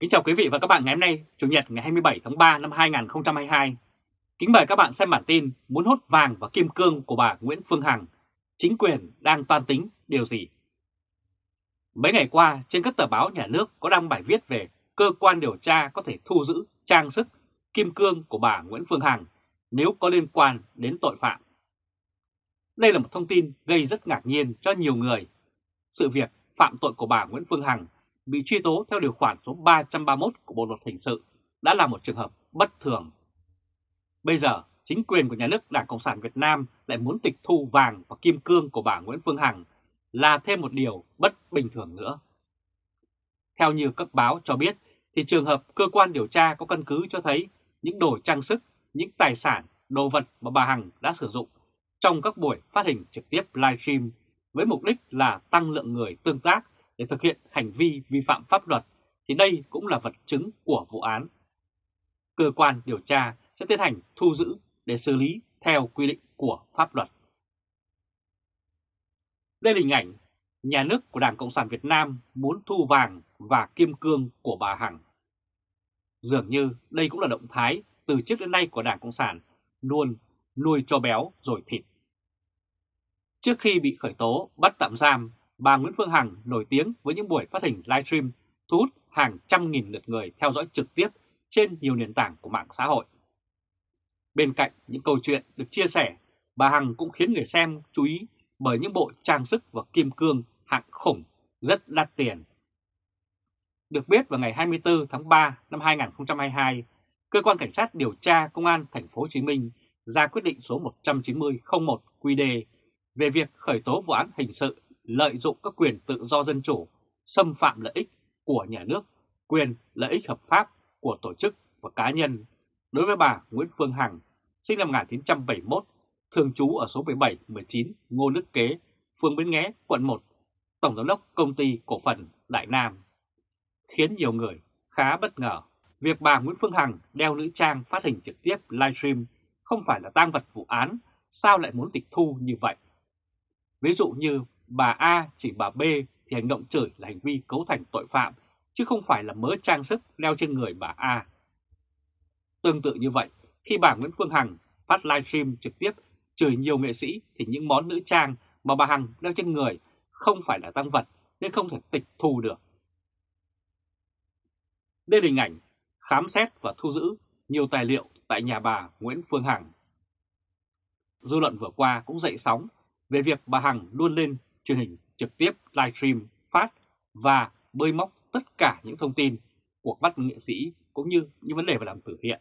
Kính chào quý vị và các bạn ngày hôm nay, Chủ nhật ngày 27 tháng 3 năm 2022. Kính mời các bạn xem bản tin muốn hốt vàng và kim cương của bà Nguyễn Phương Hằng. Chính quyền đang toan tính điều gì? Mấy ngày qua, trên các tờ báo nhà nước có đăng bài viết về cơ quan điều tra có thể thu giữ trang sức kim cương của bà Nguyễn Phương Hằng nếu có liên quan đến tội phạm. Đây là một thông tin gây rất ngạc nhiên cho nhiều người. Sự việc phạm tội của bà Nguyễn Phương Hằng bị truy tố theo điều khoản số 331 của Bộ Luật Hình sự đã là một trường hợp bất thường. Bây giờ, chính quyền của nhà nước Đảng Cộng sản Việt Nam lại muốn tịch thu vàng và kim cương của bà Nguyễn Phương Hằng là thêm một điều bất bình thường nữa. Theo như các báo cho biết, thì trường hợp cơ quan điều tra có căn cứ cho thấy những đồ trang sức, những tài sản, đồ vật mà bà Hằng đã sử dụng trong các buổi phát hình trực tiếp livestream với mục đích là tăng lượng người tương tác để thực hiện hành vi vi phạm pháp luật, thì đây cũng là vật chứng của vụ án. Cơ quan điều tra sẽ tiến hành thu giữ để xử lý theo quy định của pháp luật. Đây là hình ảnh nhà nước của Đảng Cộng sản Việt Nam muốn thu vàng và kim cương của bà Hằng. Dường như đây cũng là động thái từ trước đến nay của Đảng Cộng sản, luôn nuôi cho béo rồi thịt. Trước khi bị khởi tố, bắt tạm giam bà Nguyễn Phương Hằng nổi tiếng với những buổi phát hình livestream thu hút hàng trăm nghìn lượt người theo dõi trực tiếp trên nhiều nền tảng của mạng xã hội. Bên cạnh những câu chuyện được chia sẻ, bà Hằng cũng khiến người xem chú ý bởi những bộ trang sức và kim cương hạng khủng rất đắt tiền. Được biết vào ngày 24 tháng 3 năm 2022, cơ quan cảnh sát điều tra công an thành phố Hồ Chí Minh ra quyết định số 190-01 QD về việc khởi tố vụ án hình sự lợi dụng các quyền tự do dân chủ, xâm phạm lợi ích của nhà nước, quyền lợi ích hợp pháp của tổ chức và cá nhân đối với bà Nguyễn Phương Hằng, sinh năm 1971, thường trú ở số 17-19 Ngô Đức Kế, phường Bến Nghé, quận 1, Tổng giám đốc công ty cổ phần Đại Nam. Khiến nhiều người khá bất ngờ, việc bà Nguyễn Phương Hằng đeo nữ trang phát hình trực tiếp livestream không phải là tang vật vụ án, sao lại muốn tịch thu như vậy? Ví dụ như bà A chỉ bà B thì hành động chửi là hành vi cấu thành tội phạm, chứ không phải là mớ trang sức đeo trên người bà A. Tương tự như vậy, khi bà Nguyễn Phương Hằng phát livestream trực tiếp chửi nhiều nghệ sĩ thì những món nữ trang mà bà Hằng đeo trên người không phải là tăng vật nên không thể tịch thu được. Đây là hình ảnh khám xét và thu giữ nhiều tài liệu tại nhà bà Nguyễn Phương Hằng. Dư luận vừa qua cũng dậy sóng về việc bà Hằng luôn lên truyền hình trực tiếp livestream phát và bơi móc tất cả những thông tin của bắt nghệ sĩ cũng như những vấn đề về làm từ thiện.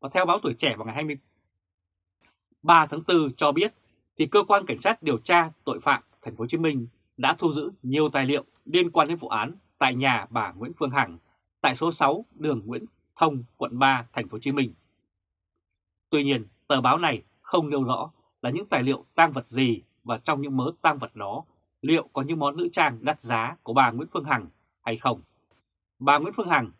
Và theo báo Tuổi Trẻ vào ngày 23 tháng 4 cho biết thì cơ quan cảnh sát điều tra tội phạm thành phố Hồ Chí Minh đã thu giữ nhiều tài liệu liên quan đến vụ án tại nhà bà Nguyễn Phương Hằng tại số 6 đường Nguyễn Thông, quận 3, thành phố Hồ Chí Minh. Tuy nhiên, tờ báo này không nêu rõ là những tài liệu tang vật gì và trong những mớ tang vật đó liệu có những món nữ trang đắt giá của bà Nguyễn Phương Hằng hay không. Bà Nguyễn Phương Hằng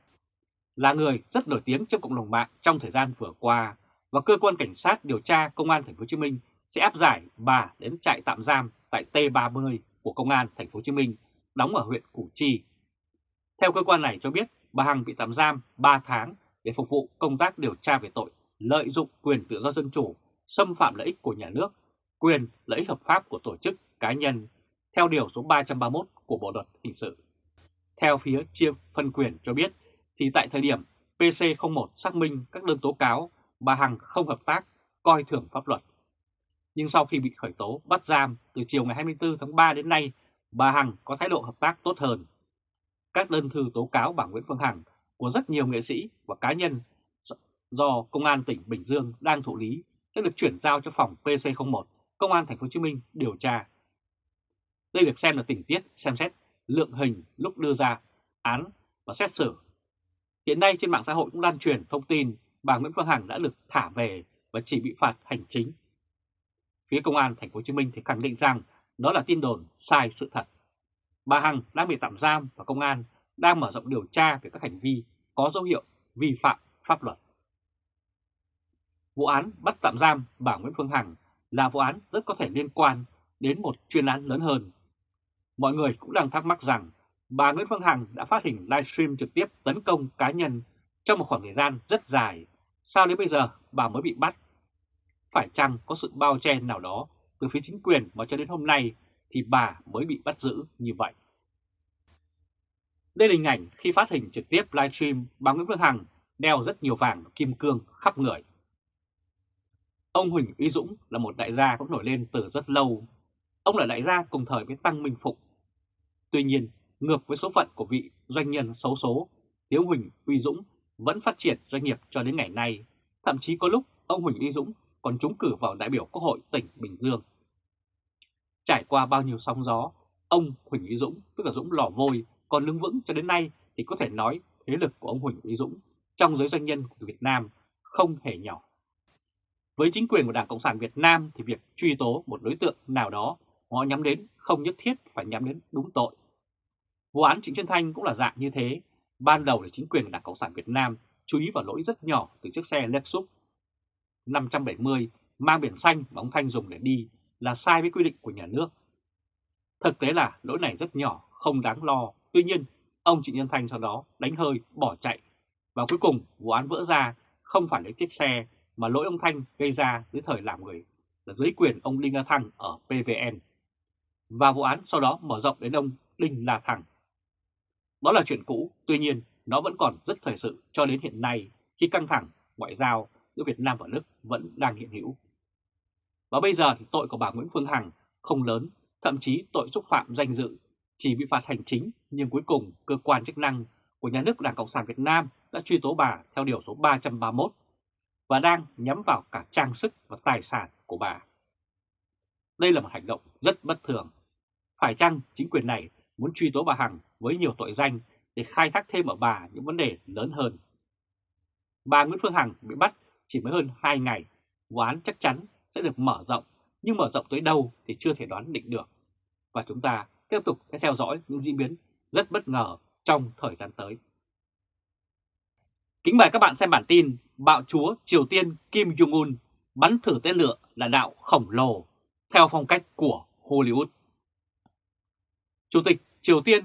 là người rất nổi tiếng trong cộng đồng mạng trong thời gian vừa qua và cơ quan cảnh sát điều tra công an thành phố Hồ Chí Minh sẽ áp giải bà đến trại tạm giam tại T30 của công an thành phố Hồ Chí Minh đóng ở huyện Củ Chi. Theo cơ quan này cho biết, bà Hằng bị tạm giam 3 tháng để phục vụ công tác điều tra về tội lợi dụng quyền tự do dân chủ, xâm phạm lợi ích của nhà nước, quyền lợi ích hợp pháp của tổ chức cá nhân theo Điều số 331 của Bộ Luật Hình sự. Theo phía chia phân quyền cho biết, thì tại thời điểm PC01 xác minh các đơn tố cáo, bà Hằng không hợp tác, coi thường pháp luật. Nhưng sau khi bị khởi tố bắt giam từ chiều ngày 24 tháng 3 đến nay, bà Hằng có thái độ hợp tác tốt hơn. Các đơn thư tố cáo bà Nguyễn Phương Hằng của rất nhiều nghệ sĩ và cá nhân do Công an tỉnh Bình Dương đang thụ lý sẽ được chuyển giao cho phòng PC01 Công an Thành phố Hồ Chí Minh điều tra đây được xem là tình tiết xem xét lượng hình lúc đưa ra án và xét xử. Hiện nay trên mạng xã hội cũng lan truyền thông tin bà Nguyễn Phương Hằng đã được thả về và chỉ bị phạt hành chính. Phía công an thành phố Hồ Chí Minh thì khẳng định rằng đó là tin đồn sai sự thật. Bà Hằng đang bị tạm giam và công an đang mở rộng điều tra về các hành vi có dấu hiệu vi phạm pháp luật. Vụ án bắt tạm giam bà Nguyễn Phương Hằng là vụ án rất có thể liên quan đến một chuyên án lớn hơn Mọi người cũng đang thắc mắc rằng, bà Nguyễn Phương Hằng đã phát hình livestream trực tiếp tấn công cá nhân trong một khoảng thời gian rất dài. Sao đến bây giờ bà mới bị bắt? Phải chăng có sự bao che nào đó từ phía chính quyền mà cho đến hôm nay thì bà mới bị bắt giữ như vậy? Đây là hình ảnh khi phát hình trực tiếp livestream, bà Nguyễn Phương Hằng đeo rất nhiều vàng kim cương khắp người. Ông Huỳnh Uy Dũng là một đại gia cũng nổi lên từ rất lâu. Ông là đại gia cùng thời với Tăng Minh Phụng. Tuy nhiên, ngược với số phận của vị doanh nhân xấu số, thì Huỳnh Uy Dũng vẫn phát triển doanh nghiệp cho đến ngày nay. Thậm chí có lúc ông Huỳnh Uy Dũng còn trúng cử vào đại biểu Quốc hội tỉnh Bình Dương. Trải qua bao nhiêu sóng gió, ông Huỳnh Uy Dũng, tức là Dũng lò vôi, còn đứng vững cho đến nay thì có thể nói thế lực của ông Huỳnh Uy Dũng trong giới doanh nhân của Việt Nam không hề nhỏ. Với chính quyền của Đảng Cộng sản Việt Nam thì việc truy tố một đối tượng nào đó họ nhắm đến không nhất thiết phải nhắm đến đúng tội. Vụ án Trịnh Xuân Thanh cũng là dạng như thế. Ban đầu là chính quyền Đảng Cộng sản Việt Nam chú ý vào lỗi rất nhỏ từ chiếc xe Lexus 570 mang biển xanh mà ông Thanh dùng để đi là sai với quy định của nhà nước. Thực tế là lỗi này rất nhỏ, không đáng lo. Tuy nhiên, ông Trịnh Nhân Thanh sau đó đánh hơi, bỏ chạy. Và cuối cùng, vụ án vỡ ra không phải lấy chiếc xe mà lỗi ông Thanh gây ra dưới thời làm người là dưới quyền ông Đinh La Thăng ở PVN. Và vụ án sau đó mở rộng đến ông Đinh La Thăng. Đó là chuyện cũ, tuy nhiên nó vẫn còn rất thời sự cho đến hiện nay khi căng thẳng ngoại giao giữa Việt Nam và Đức vẫn đang hiện hữu. Và bây giờ thì tội của bà Nguyễn Phương Hằng không lớn, thậm chí tội xúc phạm danh dự chỉ bị phạt hành chính nhưng cuối cùng cơ quan chức năng của nhà nước Đảng Cộng sản Việt Nam đã truy tố bà theo điều số 331 và đang nhắm vào cả trang sức và tài sản của bà. Đây là một hành động rất bất thường. Phải chăng chính quyền này muốn truy tố bà Hằng với nhiều tội danh để khai thác thêm ở bà những vấn đề lớn hơn? Bà Nguyễn Phương Hằng bị bắt chỉ mới hơn 2 ngày, vụ án chắc chắn sẽ được mở rộng, nhưng mở rộng tới đâu thì chưa thể đoán định được. Và chúng ta tiếp tục sẽ theo dõi những diễn biến rất bất ngờ trong thời gian tới. Kính mời các bạn xem bản tin Bạo chúa Triều Tiên Kim Jong-un bắn thử tên lửa là đạo khổng lồ theo phong cách của Hollywood. Chủ tịch Triều Tiên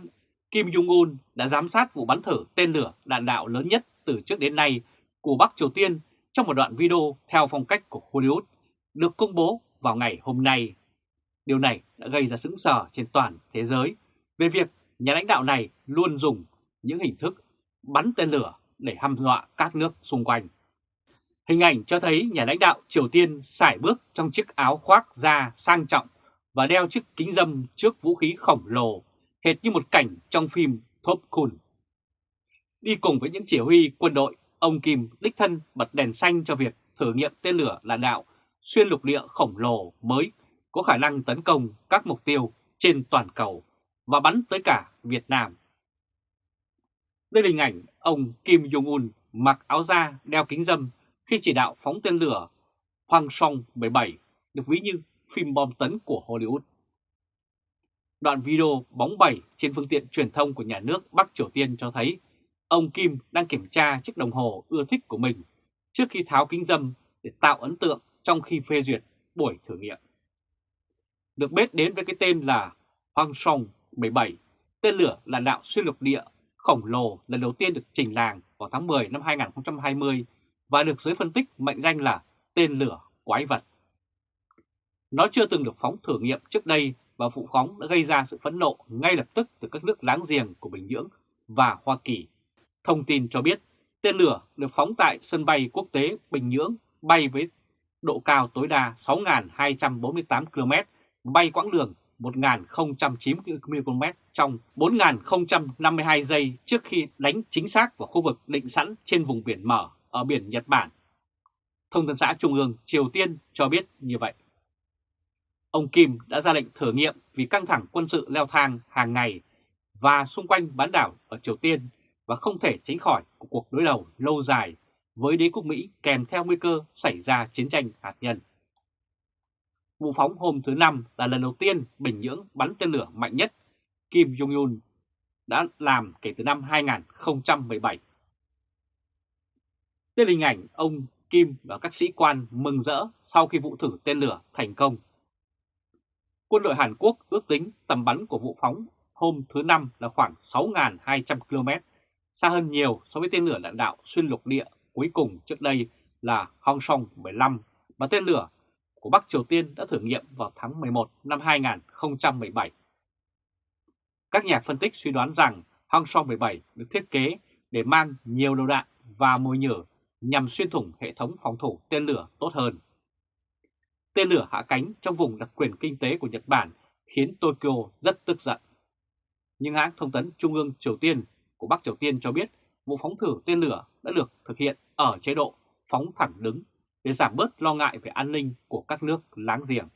Kim Jong-un đã giám sát vụ bắn thử tên lửa đạn đạo lớn nhất từ trước đến nay của Bắc Triều Tiên trong một đoạn video theo phong cách của Hollywood, được công bố vào ngày hôm nay. Điều này đã gây ra sững sờ trên toàn thế giới về việc nhà lãnh đạo này luôn dùng những hình thức bắn tên lửa để hăm dọa các nước xung quanh. Hình ảnh cho thấy nhà lãnh đạo Triều Tiên sải bước trong chiếc áo khoác da sang trọng và đeo chiếc kính dâm trước vũ khí khổng lồ, hệt như một cảnh trong phim Top Gun. Đi cùng với những chỉ huy quân đội, ông Kim đích thân bật đèn xanh cho việc thử nghiệm tên lửa là đạo xuyên lục địa khổng lồ mới có khả năng tấn công các mục tiêu trên toàn cầu và bắn tới cả Việt Nam. Đây là hình ảnh ông Kim Jong-un mặc áo da đeo kính dâm khi chỉ đạo phóng tên lửa Hoàng Song 17 được ví như phim bom tấn của Hollywood. Đoạn video bóng bẩy trên phương tiện truyền thông của nhà nước Bắc Triều Tiên cho thấy ông Kim đang kiểm tra chiếc đồng hồ ưa thích của mình trước khi tháo kính dâm để tạo ấn tượng trong khi phê duyệt buổi thử nghiệm. Được biết đến với cái tên là Hoàng Song 17, tên lửa là đạo xuyên lục địa khổng lồ lần đầu tiên được trình làng vào tháng 10 năm 2020 và được giới phân tích mệnh danh là tên lửa quái vật. Nó chưa từng được phóng thử nghiệm trước đây và vụ phóng đã gây ra sự phẫn nộ ngay lập tức từ các nước láng giềng của Bình Nhưỡng và Hoa Kỳ. Thông tin cho biết tên lửa được phóng tại sân bay quốc tế Bình Nhưỡng bay với độ cao tối đa 6.248 km, bay quãng đường 1.090 km trong 4.052 giây trước khi đánh chính xác vào khu vực định sẵn trên vùng biển mở ở biển Nhật Bản. Thông tấn xã Trung ương Triều Tiên cho biết như vậy. Ông Kim đã ra lệnh thử nghiệm vì căng thẳng quân sự leo thang hàng ngày và xung quanh bán đảo ở Triều Tiên và không thể tránh khỏi cuộc đối đầu lâu dài với đế quốc Mỹ kèm theo nguy cơ xảy ra chiến tranh hạt nhân. Vụ phóng hôm thứ Năm là lần đầu tiên Bình Nhưỡng bắn tên lửa mạnh nhất Kim Jong-un đã làm kể từ năm 2017. Đây là hình ảnh ông Kim và các sĩ quan mừng rỡ sau khi vụ thử tên lửa thành công. Quân đội Hàn Quốc ước tính tầm bắn của vụ phóng hôm thứ Năm là khoảng 6.200 km, xa hơn nhiều so với tên lửa đạn đạo xuyên lục địa cuối cùng trước đây là Hong Song 15 và tên lửa của Bắc Triều Tiên đã thử nghiệm vào tháng 11 năm 2017. Các nhà phân tích suy đoán rằng Hong Song 17 được thiết kế để mang nhiều đầu đạn và mồi nhử nhằm xuyên thủng hệ thống phòng thủ tên lửa tốt hơn. Tên lửa hạ cánh trong vùng đặc quyền kinh tế của Nhật Bản khiến Tokyo rất tức giận. Nhưng hãng thông tấn Trung ương Triều Tiên của Bắc Triều Tiên cho biết vụ phóng thử tên lửa đã được thực hiện ở chế độ phóng thẳng đứng để giảm bớt lo ngại về an ninh của các nước láng giềng.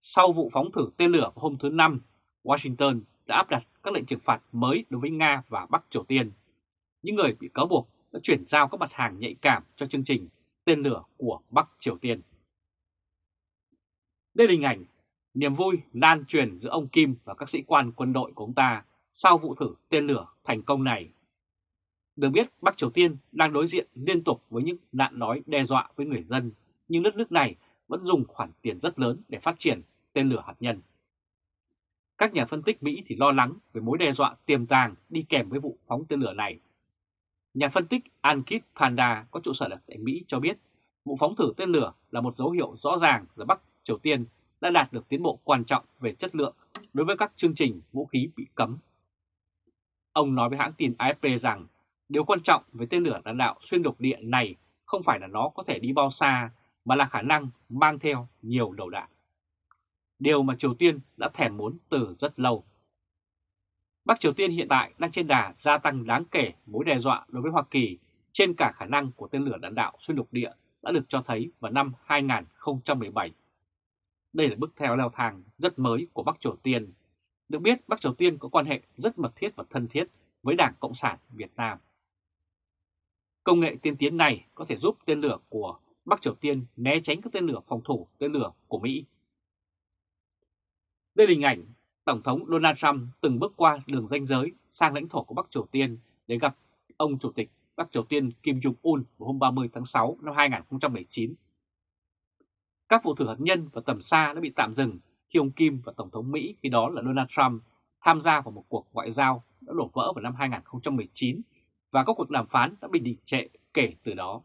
Sau vụ phóng thử tên lửa hôm thứ Năm, Washington đã áp đặt các lệnh trừng phạt mới đối với Nga và Bắc Triều Tiên. Những người bị cáo buộc đã chuyển giao các mặt hàng nhạy cảm cho chương trình tên lửa của Bắc Triều Tiên. Đây là hình ảnh niềm vui lan truyền giữa ông Kim và các sĩ quan quân đội của ông ta sau vụ thử tên lửa thành công này. Được biết Bắc Triều Tiên đang đối diện liên tục với những nạn nói đe dọa với người dân, nhưng đất nước này vẫn dùng khoản tiền rất lớn để phát triển tên lửa hạt nhân. Các nhà phân tích Mỹ thì lo lắng về mối đe dọa tiềm tàng đi kèm với vụ phóng tên lửa này. Nhà phân tích Ankit Panda có trụ sở tại Mỹ cho biết vụ phóng thử tên lửa là một dấu hiệu rõ ràng là Bắc Triều Tiên đã đạt được tiến bộ quan trọng về chất lượng đối với các chương trình vũ khí bị cấm. Ông nói với hãng tin AFP rằng điều quan trọng về tên lửa đạn đạo xuyên lục địa này không phải là nó có thể đi bao xa, mà là khả năng mang theo nhiều đầu đạn. Điều mà Triều Tiên đã thèm muốn từ rất lâu. Bắc Triều Tiên hiện tại đang trên đà gia tăng đáng kể mối đe dọa đối với Hoa Kỳ trên cả khả năng của tên lửa đạn đạo xuyên lục địa đã được cho thấy vào năm 2017 đây là bước theo leo thang rất mới của Bắc Triều Tiên. Được biết, Bắc Triều Tiên có quan hệ rất mật thiết và thân thiết với Đảng Cộng sản Việt Nam. Công nghệ tiên tiến này có thể giúp tên lửa của Bắc Triều Tiên né tránh các tên lửa phòng thủ, tên lửa của Mỹ. Đây là hình ảnh Tổng thống Donald Trump từng bước qua đường ranh giới sang lãnh thổ của Bắc Triều Tiên để gặp ông Chủ tịch Bắc Triều Tiên Kim Jong-un vào hôm 30 tháng 6 năm 2019 các vụ thử hạt nhân và tầm xa đã bị tạm dừng khi ông Kim và Tổng thống Mỹ, khi đó là Donald Trump, tham gia vào một cuộc ngoại giao đã đổ vỡ vào năm 2019 và các cuộc đàm phán đã bị đình trệ kể từ đó.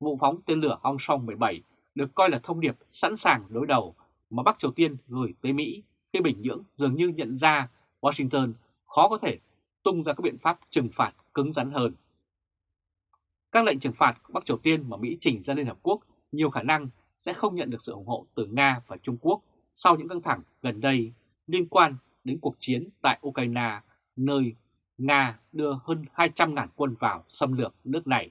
Vụ phóng tên lửa Hong Song 17 được coi là thông điệp sẵn sàng đối đầu mà Bắc Triều Tiên gửi tới Mỹ khi Bình Nhưỡng dường như nhận ra Washington khó có thể tung ra các biện pháp trừng phạt cứng rắn hơn. Các lệnh trừng phạt của Bắc Triều Tiên mà Mỹ trình ra Liên Hợp Quốc nhiều khả năng sẽ không nhận được sự ủng hộ từ Nga và Trung Quốc sau những căng thẳng gần đây liên quan đến cuộc chiến tại Ukraine, nơi Nga đưa hơn 200.000 quân vào xâm lược nước này.